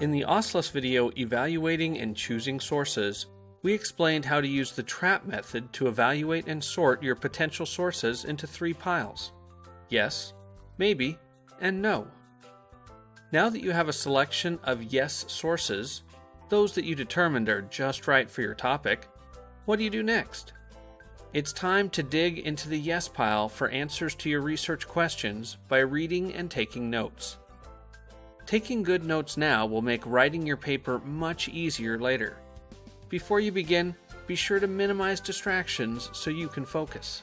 In the OSLIS video Evaluating and Choosing Sources, we explained how to use the TRAP method to evaluate and sort your potential sources into three piles yes, maybe, and no. Now that you have a selection of yes sources, those that you determined are just right for your topic, what do you do next? It's time to dig into the yes pile for answers to your research questions by reading and taking notes. Taking good notes now will make writing your paper much easier later. Before you begin, be sure to minimize distractions so you can focus.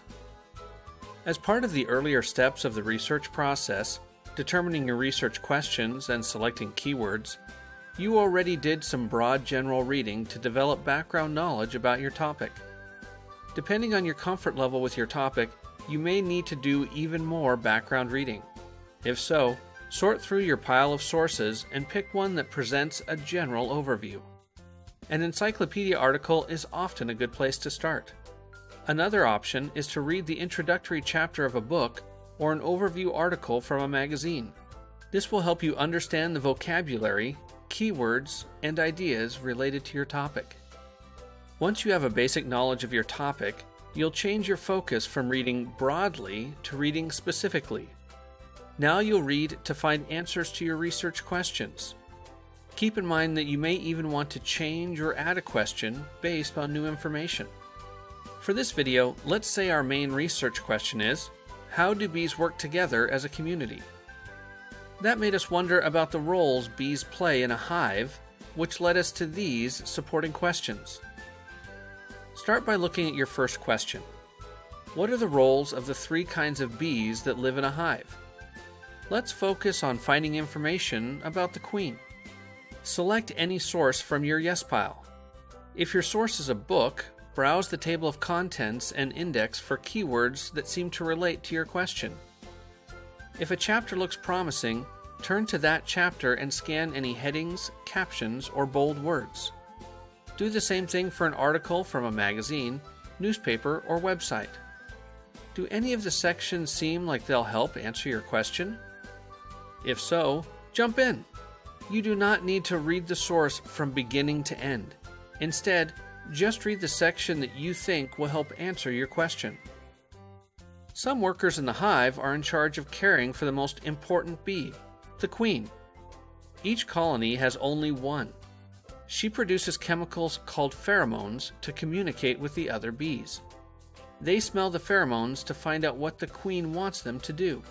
As part of the earlier steps of the research process, determining your research questions and selecting keywords, you already did some broad general reading to develop background knowledge about your topic. Depending on your comfort level with your topic, you may need to do even more background reading. If so, Sort through your pile of sources and pick one that presents a general overview. An encyclopedia article is often a good place to start. Another option is to read the introductory chapter of a book or an overview article from a magazine. This will help you understand the vocabulary, keywords, and ideas related to your topic. Once you have a basic knowledge of your topic, you'll change your focus from reading broadly to reading specifically. Now you'll read to find answers to your research questions. Keep in mind that you may even want to change or add a question based on new information. For this video, let's say our main research question is, how do bees work together as a community? That made us wonder about the roles bees play in a hive, which led us to these supporting questions. Start by looking at your first question. What are the roles of the three kinds of bees that live in a hive? Let's focus on finding information about the Queen. Select any source from your Yes pile. If your source is a book, browse the table of contents and index for keywords that seem to relate to your question. If a chapter looks promising, turn to that chapter and scan any headings, captions, or bold words. Do the same thing for an article from a magazine, newspaper, or website. Do any of the sections seem like they'll help answer your question? If so, jump in. You do not need to read the source from beginning to end. Instead, just read the section that you think will help answer your question. Some workers in the hive are in charge of caring for the most important bee, the queen. Each colony has only one. She produces chemicals called pheromones to communicate with the other bees. They smell the pheromones to find out what the queen wants them to do.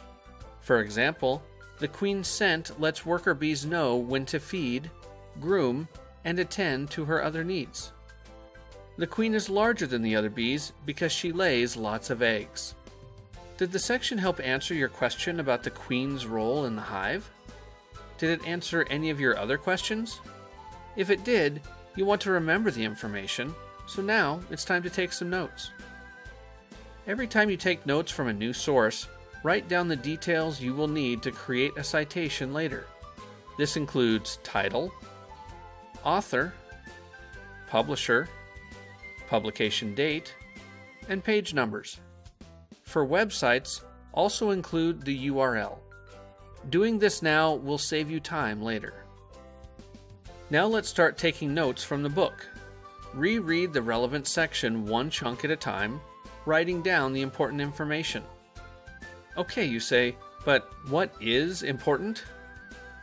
For example, the queen's scent lets worker bees know when to feed, groom, and attend to her other needs. The queen is larger than the other bees because she lays lots of eggs. Did the section help answer your question about the queen's role in the hive? Did it answer any of your other questions? If it did, you want to remember the information, so now it's time to take some notes. Every time you take notes from a new source, write down the details you will need to create a citation later. This includes title, author, publisher, publication date, and page numbers. For websites, also include the URL. Doing this now will save you time later. Now let's start taking notes from the book. Reread the relevant section one chunk at a time, writing down the important information. Okay, you say, but what is important?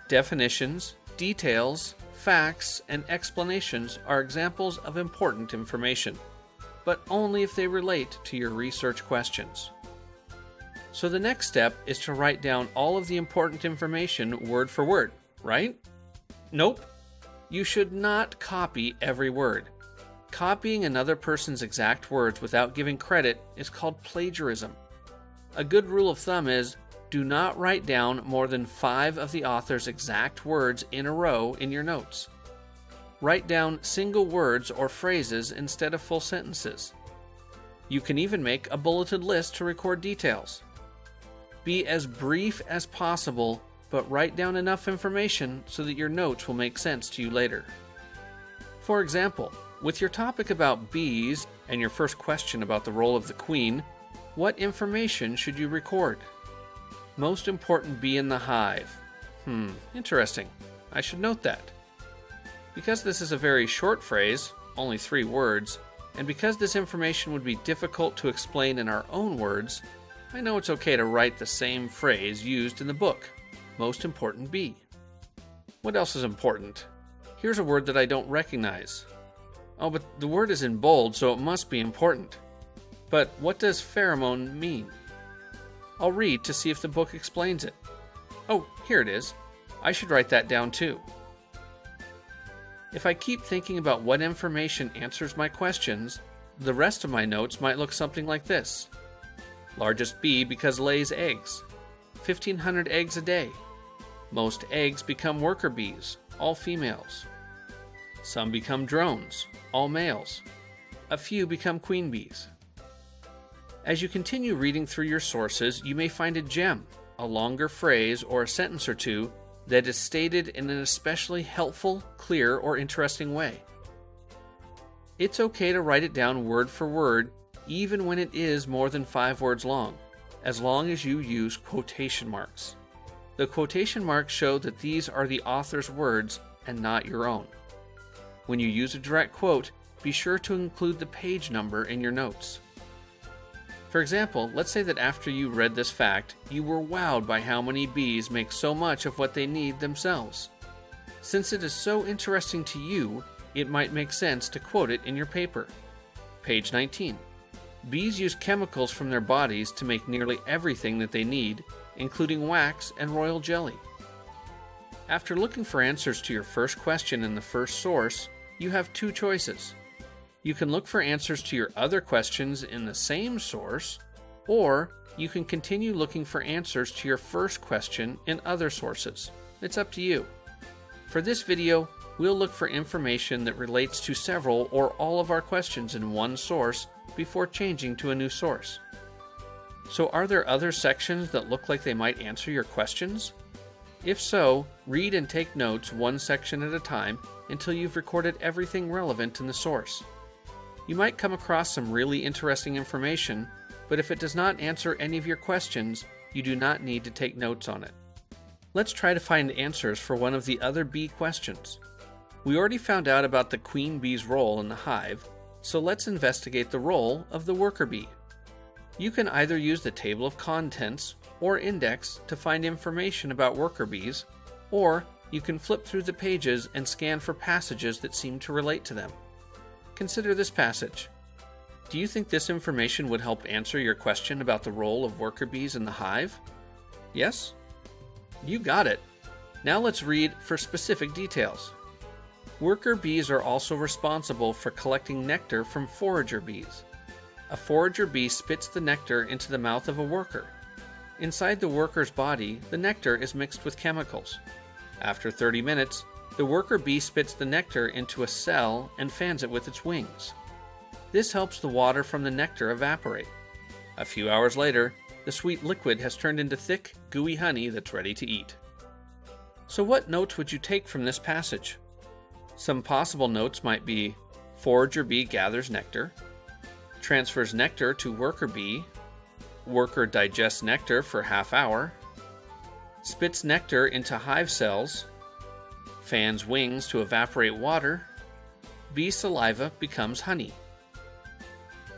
Definitions, details, facts, and explanations are examples of important information, but only if they relate to your research questions. So the next step is to write down all of the important information word for word, right? Nope. You should not copy every word. Copying another person's exact words without giving credit is called plagiarism. A good rule of thumb is do not write down more than five of the author's exact words in a row in your notes. Write down single words or phrases instead of full sentences. You can even make a bulleted list to record details. Be as brief as possible, but write down enough information so that your notes will make sense to you later. For example, with your topic about bees and your first question about the role of the queen, what information should you record? Most important bee in the hive. Hmm, interesting. I should note that. Because this is a very short phrase, only three words, and because this information would bee difficult to explain in our own words, I know it's okay to write the same phrase used in the book. Most important be. What else is important? Here's a word that I don't recognize. Oh, but the word is in bold, so it must be important. But what does pheromone mean? I'll read to see if the book explains it. Oh, here it is. I should write that down too. If I keep thinking about what information answers my questions, the rest of my notes might look something like this Largest bee because lays eggs, 1,500 eggs a day. Most eggs become worker bees, all females. Some become drones, all males. A few become queen bees. As you continue reading through your sources, you may find a gem, a longer phrase, or a sentence or two that is stated in an especially helpful, clear, or interesting way. It's okay to write it down word for word, even when it is more than five words long, as long as you use quotation marks. The quotation marks show that these are the author's words and not your own. When you use a direct quote, be sure to include the page number in your notes. For example, let's say that after you read this fact, you were wowed by how many bees make so much of what they need themselves. Since it is so interesting to you, it might make sense to quote it in your paper. Page 19. Bees use chemicals from their bodies to make nearly everything that they need, including wax and royal jelly. After looking for answers to your first question in the first source, you have two choices. You can look for answers to your other questions in the same source, or you can continue looking for answers to your first question in other sources. It's up to you. For this video, we'll look for information that relates to several or all of our questions in one source before changing to a new source. So, are there other sections that look like they might answer your questions? If so, read and take notes one section at a time until you've recorded everything relevant in the source. You might come across some really interesting information, but if it does not answer any of your questions, you do not need to take notes on it. Let's try to find answers for one of the other bee questions. We already found out about the queen bee's role in the hive, so let's investigate the role of the worker bee. You can either use the table of contents or index to find information about worker bees, or you can flip through the pages and scan for passages that seem to relate to them. Consider this passage. Do you think this information would help answer your question about the role of worker bees in the hive? Yes? You got it. Now let's read for specific details. Worker bees are also responsible for collecting nectar from forager bees. A forager bee spits the nectar into the mouth of a worker. Inside the worker's body, the nectar is mixed with chemicals. After 30 minutes, the worker bee spits the nectar into a cell and fans it with its wings. This helps the water from the nectar evaporate. A few hours later, the sweet liquid has turned into thick, gooey honey that's ready to eat. So, what notes would you take from this passage? Some possible notes might be Forager bee gathers nectar, transfers nectar to worker bee, worker digests nectar for half hour, spits nectar into hive cells, fans wings to evaporate water, bee saliva becomes honey.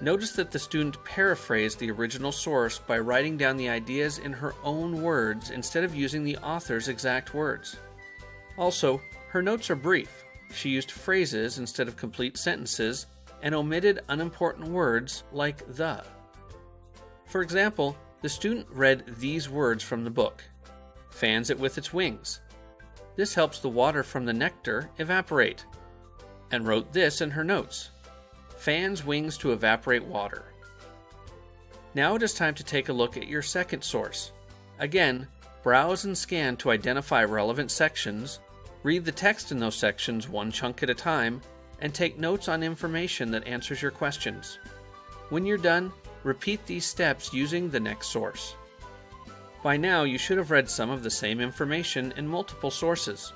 Notice that the student paraphrased the original source by writing down the ideas in her own words instead of using the author's exact words. Also, her notes are brief. She used phrases instead of complete sentences and omitted unimportant words like the. For example, the student read these words from the book fans it with its wings. This helps the water from the nectar evaporate. And wrote this in her notes fans wings to evaporate water. Now it is time to take a look at your second source. Again, browse and scan to identify relevant sections, read the text in those sections one chunk at a time, and take notes on information that answers your questions. When you're done, repeat these steps using the next source. By now, you should have read some of the same information in multiple sources.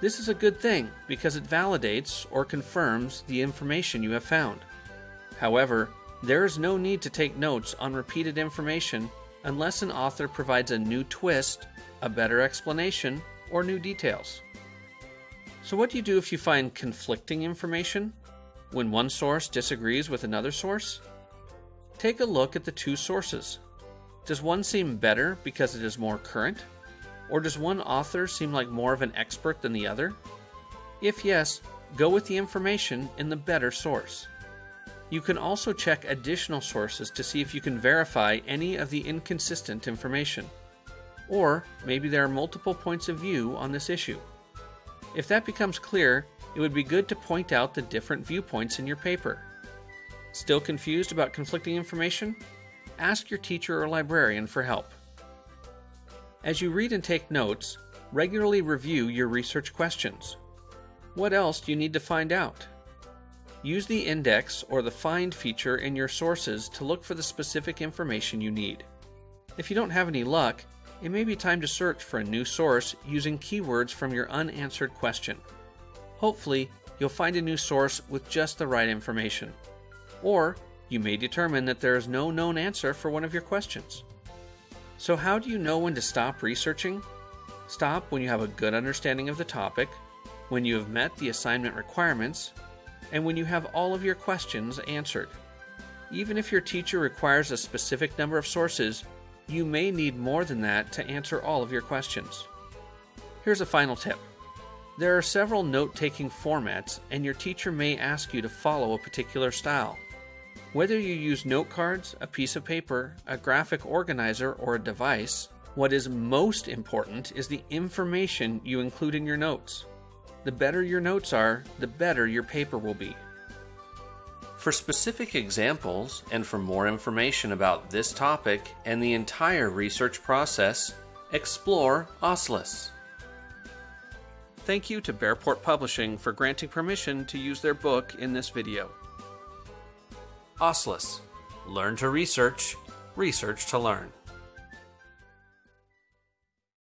This is a good thing because it validates or confirms the information you have found. However, there is no need to take notes on repeated information unless an author provides a new twist, a better explanation, or new details. So, what do you do if you find conflicting information? When one source disagrees with another source? Take a look at the two sources. Does one seem better because it is more current? Or does one author seem like more of an expert than the other? If yes, go with the information in the better source. You can also check additional sources to see if you can verify any of the inconsistent information. Or maybe there are multiple points of view on this issue. If that becomes clear, it would be good to point out the different viewpoints in your paper. Still confused about conflicting information? Ask your teacher or librarian for help. As you read and take notes, regularly review your research questions. What else do you need to find out? Use the index or the find feature in your sources to look for the specific information you need. If you don't have any luck, it may be time to search for a new source using keywords from your unanswered question. Hopefully, you'll find a new source with just the right information. Or you may determine that there is no known answer for one of your questions. So, how do you know when to stop researching? Stop when you have a good understanding of the topic, when you have met the assignment requirements, and when you have all of your questions answered. Even if your teacher requires a specific number of sources, you may need more than that to answer all of your questions. Here's a final tip. There are several note taking formats, and your teacher may ask you to follow a particular style. Whether you use note cards, a piece of paper, a graphic organizer, or a device, what is most important is the information you include in your notes. The better your notes are, the better your paper will be. For specific examples and for more information about this topic and the entire research process, explore OSLIS. Thank you to Bearport Publishing for granting permission to use their book in this video. OSLIS. Learn to research, research to learn.